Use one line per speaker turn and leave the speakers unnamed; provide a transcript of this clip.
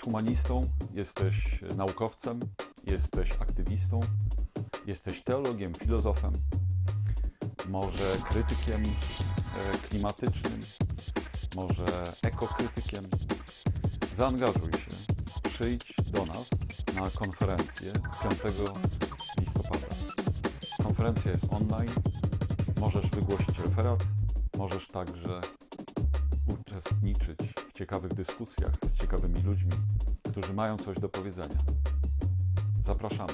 humanistą, jesteś naukowcem, jesteś aktywistą, jesteś teologiem, filozofem, może krytykiem e, klimatycznym, może ekokrytykiem. Zaangażuj się, przyjdź do nas na konferencję 5 listopada. Konferencja jest online, możesz wygłosić referat, możesz także uczestniczyć ciekawych dyskusjach z ciekawymi ludźmi, którzy mają coś do powiedzenia. Zapraszamy.